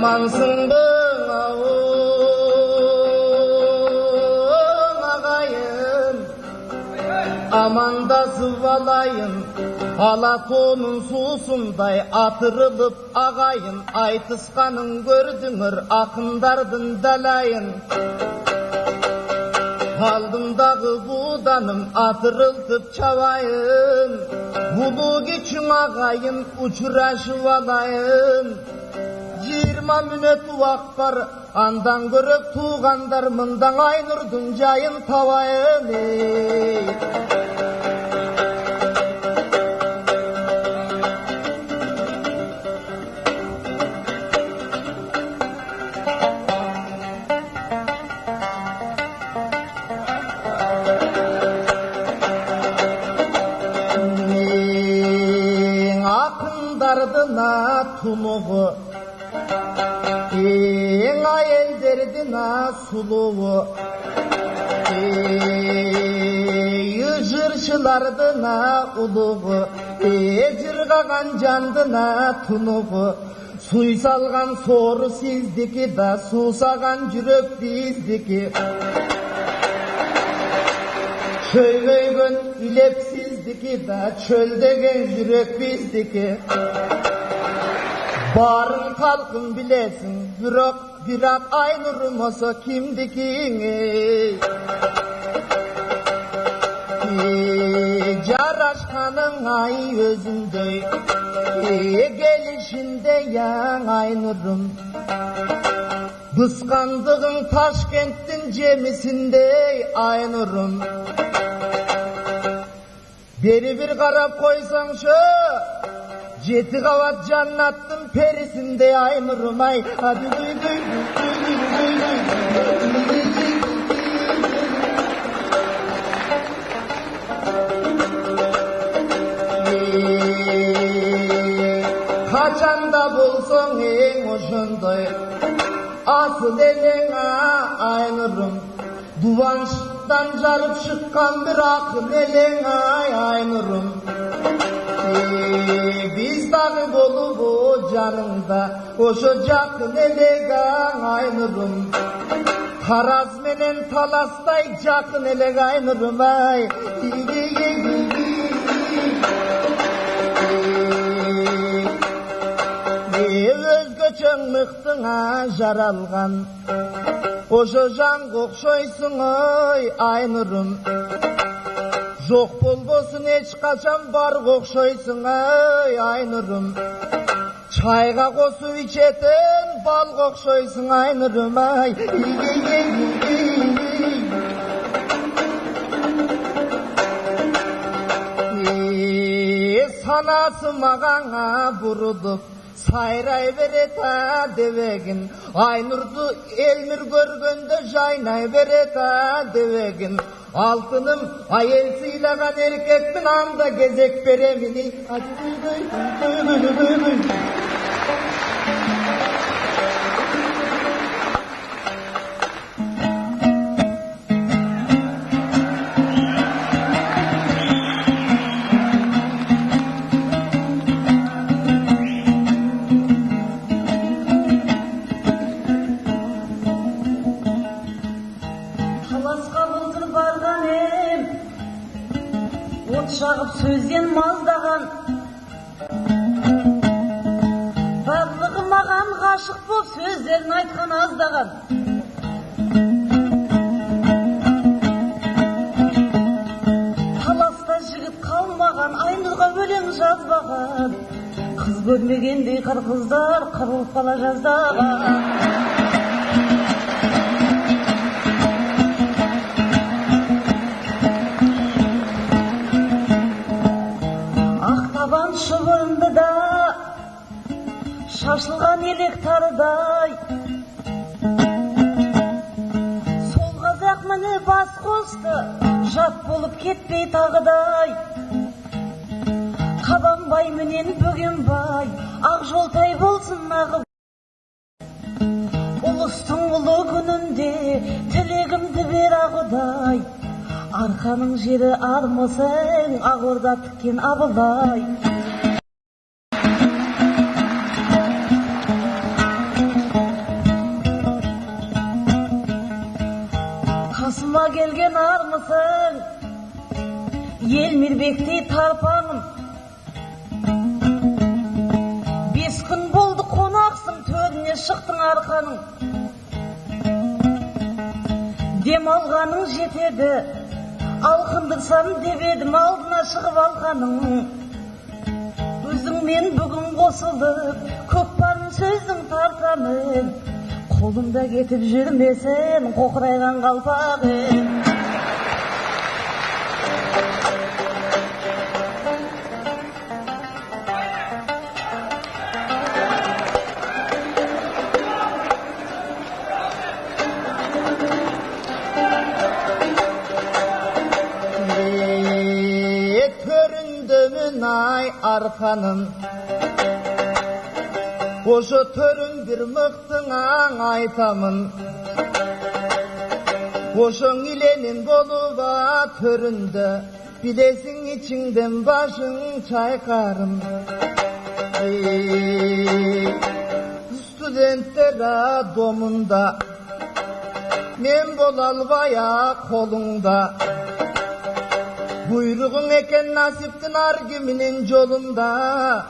aman Yamansındın ağın ağayın Aman da zıvalayın Alatonun susunday atırılıp ağayın. Aytıskanın gördümür akındardın dalayın Aldımdağı budanım atırıltıp çavayın. Bulu geçim ağayın uçuraşı valayın жиырма минут уақыт бар андан көрі туғандар мындан айнұрдың жайын табайын ей kuluğu. Yüzürçılardına uluğu Ecirgagan candına tunuğu. Suy salgan soru sizdiki da Susagan cürök bizdiki. Çöylöygün ilep sizdiki da Çöldegen cürök bizdiki. Barın kalkın bilesin Yürek Viran aynurun hasa kimdi ki? Caraşkanın ay özünde e, Gelişinde yan aynurun Kıskandığın Taşkent'in cemisinde aynurun Beri bir karab koysan şu Jeti kavat cannattın perisinde yaymurum ay. Hadi duy duy duy duy duy duy duy ee, Kaçanda bulsun en hoşunday Asıl eline aynırım Duvançtan zarıp çıkan bir akıl eline aynırım Eee biz dağı dolu bu canında koşacak nelega aynırım Harazmenin talastayacak nelega aynırım ay Özgöçen mıhtına jaralgan. Koşacan kokşoysun oy aynırım жоқ болбосун эч качан барга окшойсуң ай айнұрым чайга косуп ичетін балга окшойсуң айнұрым ай Ee, санасы мағаңа бұрылып сайрай берет а дебегин айнұрды элмир көргөндө жайнай берет а Altınım hayırsıyla kan erkek mi namda gezek beremini. Көрмегендей қыр қыздар қырылып қала жаздаған ақ жолдай болсын ағып ұлыстың ұлы күнінде тілегімді бер ақ құдай арқаның жері армысың ақ орда тіккен абылай қасыма келген армысың ел мейірбектей тарпамын шықтың арқаның. Демалғаның жетеді алқындырсам деп едім алдына шығып алғаның. Өзіңмен бүгін қосылып көкпарын сөздің тартамын қолымда кетіп жүрмесін қоқырайған қалпағым Töründümün ay arkanın Oşo töründür mıktına aytamın. Oşoň ilenin doluva töründe Bilesin içinden başın çaykarım Ey, Studentler domunda Men bolalbaya kolunda Buyruğun eken nasiptin argüminin yolunda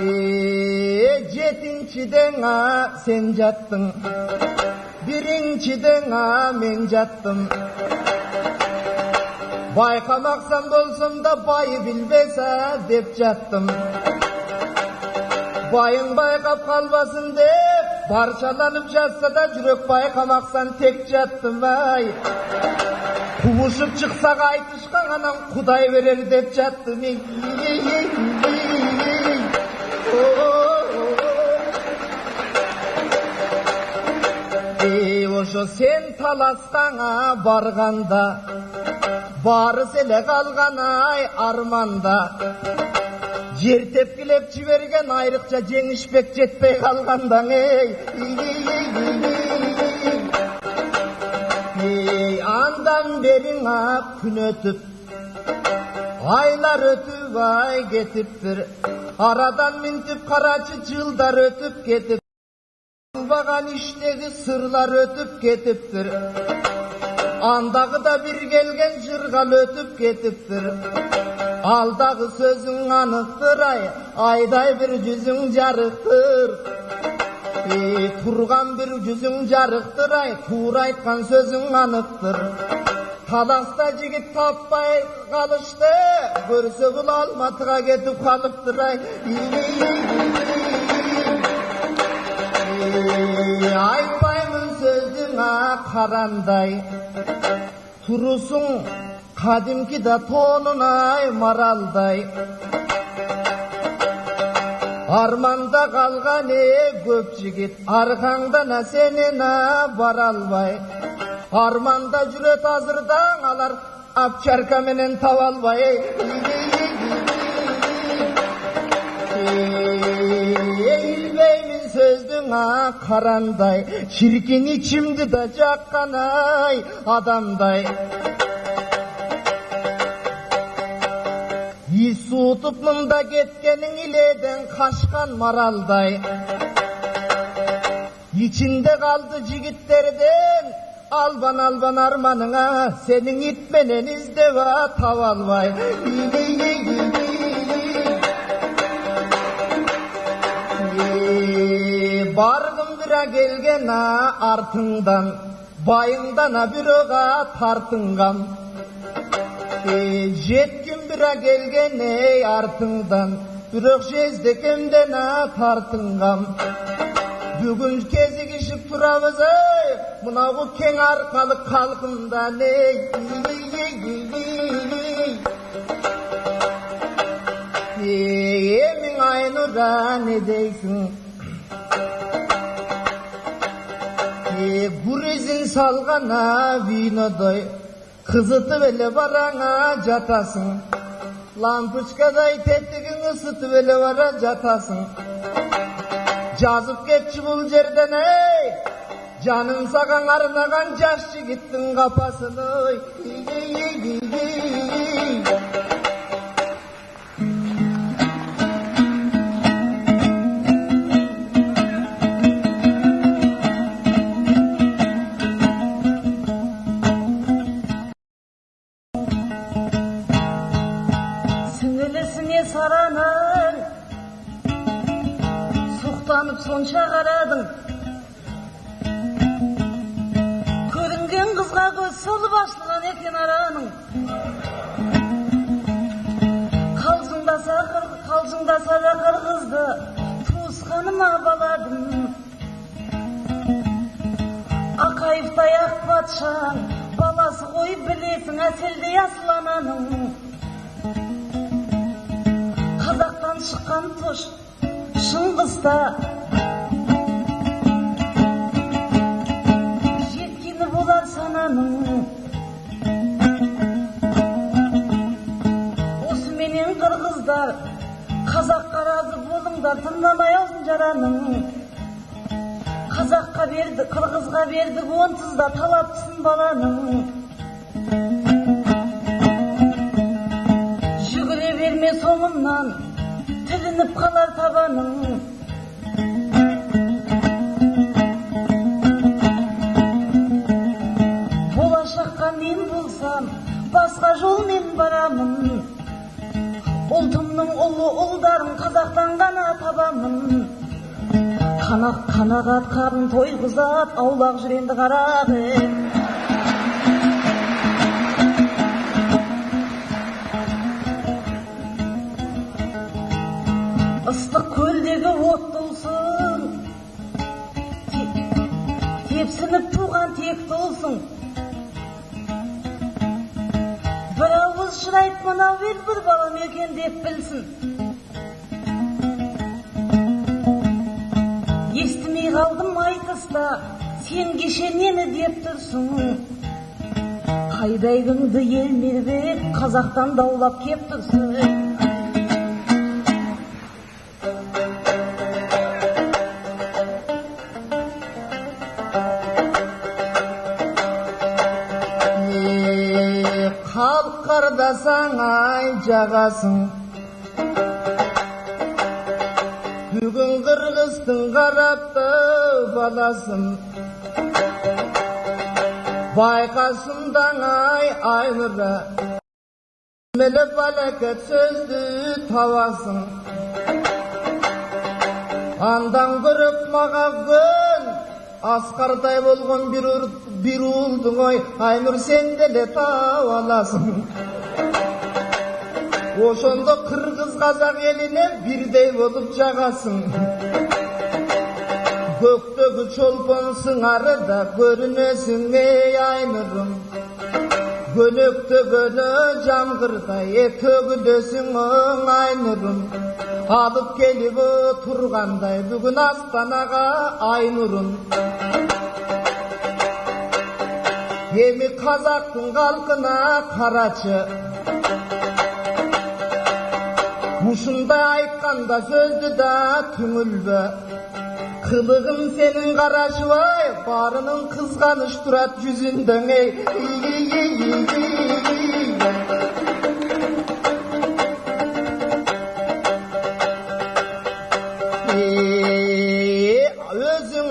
Eee jetinçiden a sen jattın Birinciden a men jattım Baykamaksan bolsam da bayı bilbese dep jattım Bayın baykap kalmasın dep Parçalanıp jatsa da jürek baykamaksan tek jattım ay қуышып шықсақ айтышқа ғана құдай берер деп жатты мен ей ошо сен таластаңа барғанда барыс эле қалған ай арманда. Жер тепкілеп жіберген айрықша жеңішбек жетпей қалғандаң ей. Ondan beri nakın ötüp Aylar ötüp ay getip bir Aradan mintip karacı cıldar ötüp getip Bakan işteki sırlar ötüp getiptir Andağı da bir gelgen cırgal ötüp getiptir Aldağı sözün anıktır ay Ayday bir cüzün carıktır Тұрған бір жүзің жарықтыр ай Тура айтқан сөзің анықтыр Таласта жігіт таппай қалышты Көрсе бұл алматыға кетіп қалыптыр ай айтпаймын сөзіңа қарандай Тұрысың қадимки да тонынай маралдай Armanda kalgan ey köpçigit, arkanda ne seni ne varalvay. Armanda cüret hazırdan alar, apçerka menen tavalvay. Eğilmeyin sözdüne karanday, çirkin içimdi de cakkanay adamday. Исутуп мында кеткенің иледен қашқан маралдай Içinde kaldı jigitlerden Alban alban armanına Senin itmenen izdeva tavalbay Bargın bira gelgen ha артыңдан Байыңдан а бирөға тартынған Ey, жеткин бира келген ей артыңдан бирок жездекемден а тартынгам бүгүн кезигишип турабыз ей мынагу кең аркалык калкымдан ей Ey, эмиң айнура не дейсиң Ey, гуризин салгана винодой Kızıtı böyle barana catasın Lampuçkaday tettigin ısıtı böyle vara catasın Cazıp geççi bul yerden ey Canın sakan arnagan yaşçı gittin kapasını oy. Sonça qaradın Көрінген қызға көз солып ашылған екен араның. Қалжыңдаса қалжыңдаса да қырғызды туысқаныма баладым. Ақаевтай ақ патшаң баласы ғой білесің әселдей асыл ананың қазақтан шыққан тұш шыңғыста тыңдамай алдын жараның. Қазаққа берді қырғызға бердік онсыз да талапсың баланың. Жүгіре берме соңымнан тілініп қалар табаның. Болашаққа мен болсам басқа жолмен барамын. Ұлтымның ұлы ұлдарын қазақтан ғана табамын қанақ қанағат қарын тойғызат аулақ жүр енді қарап ыстық көлдегі от толсын. Те- тепсініп туған тек толсын. Бір ауыз шырайып мынау ел бір балам екен деп білсін. Қалдым айтыста сен кеше нені деп тұрсың? Қайдайгыңды ел мербек қазақтан даулап кеп тұрсың? Қардасаң ай жағасың. Бүгін қырғыздың қарапты баласын байқасындаң ай айнұры мілі балакет сөзді табасың андан көріп көн асқардай болған бір, ұлдың ой айнұр сен деле ошондо кыргыз казак элине бирдей болуп жагасың. Көктөгү чолпон сыңары да көрүнөсүң эй айнырым. Көнөктөгөнө жамгырдай төгүлөсүң оң айнырым. Алып келіп тұрғандай бүгін астанаға ай Емі эми қазақтың халқына қарачы мұшында айтқанда сөзді да түңілбі қылығым сенің қара жылай барының қызғаныш тұрады жүзіңдің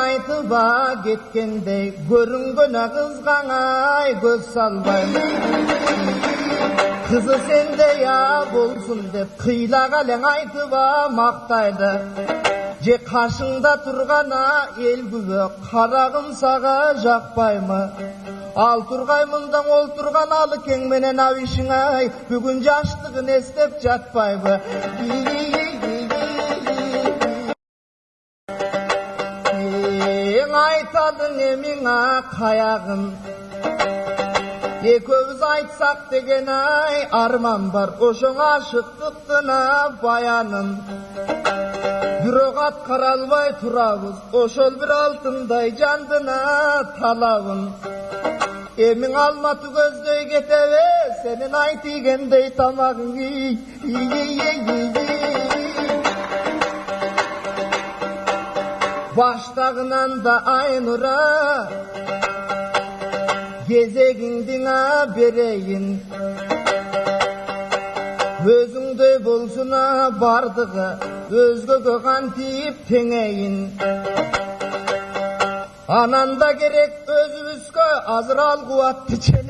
айтып-а кеткендей көрінген қызғаңай көз салбай қызы сенде я болсын деп қилаға айты ба мақтайды же қаршыңда тұрғана ел күбі қарағым саға жақпаймы ал тұрғай мұндан ол тұрған алы кеңменен ау ай бүгін жаштығын естеп жатпайбы емін а қаяғын каягын экөөбүз айтсак деген ай арман бар ошоң ашыктыктына баянын бирок аткара албай турабыз ошол бир алтындай жандына талабын эмиң алматы көздөй кетеби сенин ай тийгендей тамагың ий, ий, ий, ий, ий, ий. баштагынан да айнура Gezegindine bereyin Özümde bolsuna bardığı Özgü göğan deyip teneyin. Ananda gerek özümüzgü Azral kuvatlı çene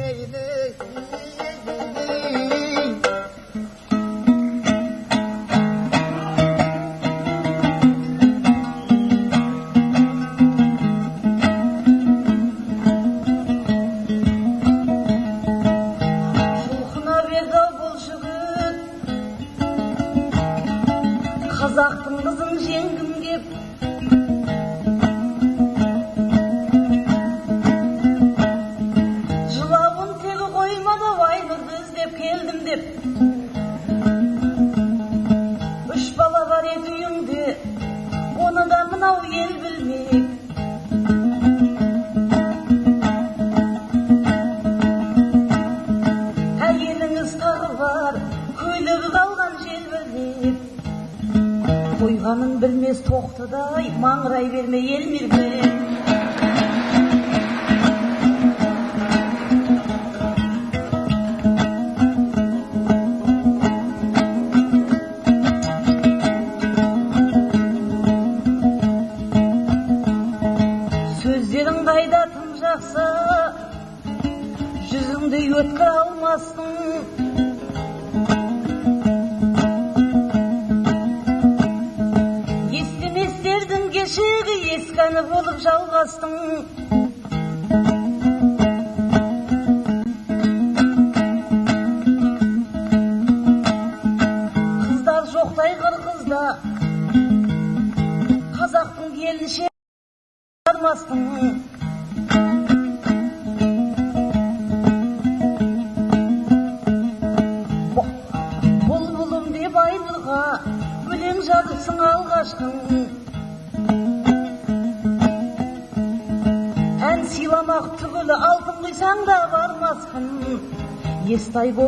қойғанын білмес тоқтыдай маңырай берме ел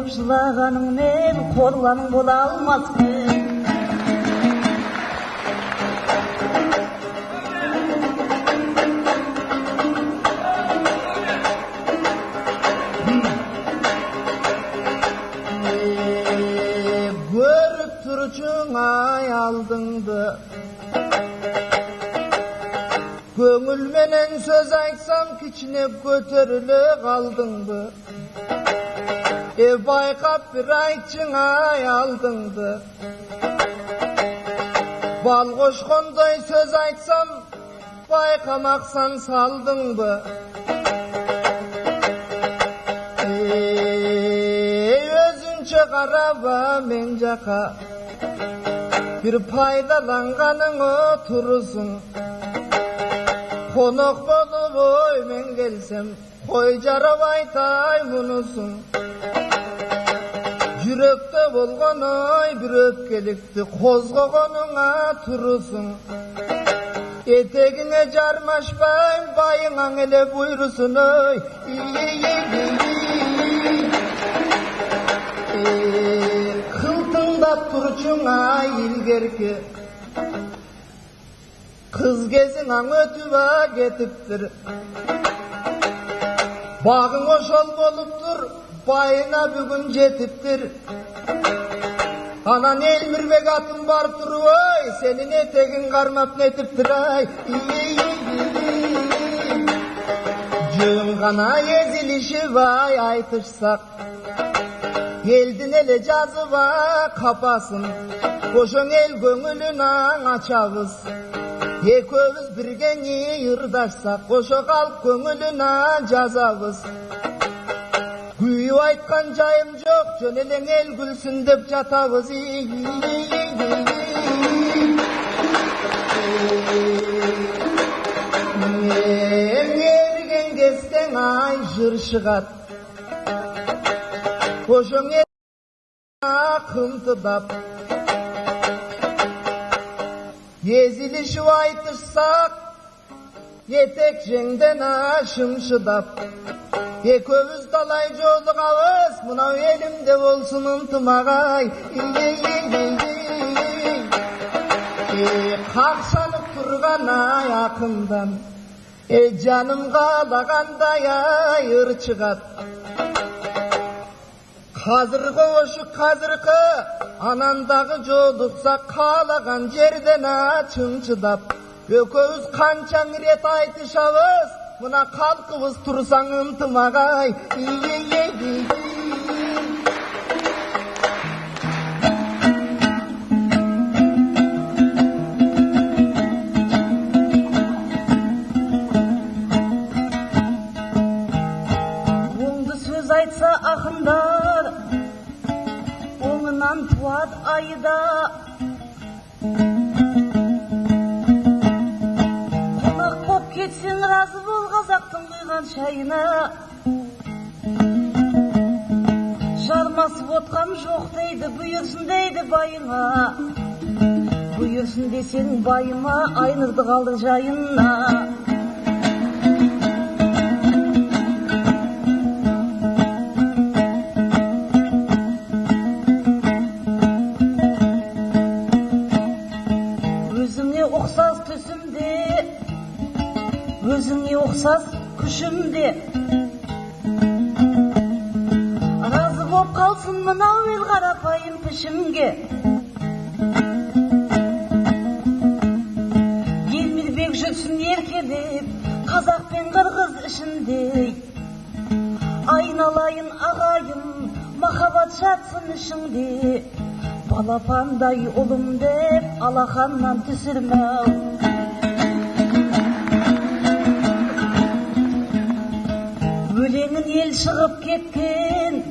Korup zılaganın ev korlanın bol almaz mı? Ee, ay aldındı Gönül söz aytsam kiçinep götürülü kaldındı e baykap bir ayçına aldındı. Bal koşkunday söz aytsam, baykamaksan saldın mı? Ey özünce karaba mencaka, bir paydalanganın oturursun. Konuk bolu boy men gelsem, koy jarab aytay munusun. Yürekte bolgon oy bir öpkelikti Kozgogonuna turusun Etegine jarmaşpayım bayınan ele buyrusun oy Kıltыңдап turçun ay ilgerki Kız gezin aң ötüp ketiptir Bağın oşol boluptur Bayına bugün jetiptir Anan Elmirbek atın var turu oy. Senin etegin karmap netiptir ay. Gana ezilişi vay aytışsak. Geldin ele cazıva kapasın. Koşun el gönülün açabız Ekövüz birgeni yırdaşsak. Koşu kalk gönülün cazabız şu aytkan cayım yok, cönelen el gülsün dep jatagız. Ergen kesten ay jır şıgat. Koşun el akıntıdap. Gezilişi aytırsak, yetek jengden aşım şıdap. Ekövüz dalay jolugabız Mınau elimde bolsun ıntımagay Kakşanıp turgan ay akından E canım kalagандай ay ырчыгат Қазіргі ошы қазіргі анандағы жолықса қалаған жерден ачын чыдап Өкөбүз қанчаң рет айтышабыз мына қал қылыс тұрсаң ынтымақ ай. Байыңа бұйырсын десең байыма айнұрды қалды жайына өзіңе ұқсас түсімде өзіңе ұқсас күшімде. Разы боп қалсын мынау ел қарапайым пішімге. Ішіңде балапандай ұлым деп алақаннан түсірме ау өлеңін ел шығып кеткен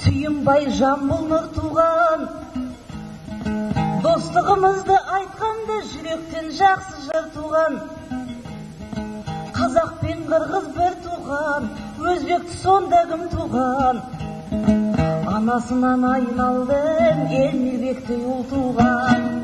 сүйінбай жамбыл нұр туған достығымызды айтқанда жүректен жақсы жыр туған. Қазақ пен қырғыз бір туған. Өзбекті сонда кім туған? Анасынан айналдым ел бектей ұл туған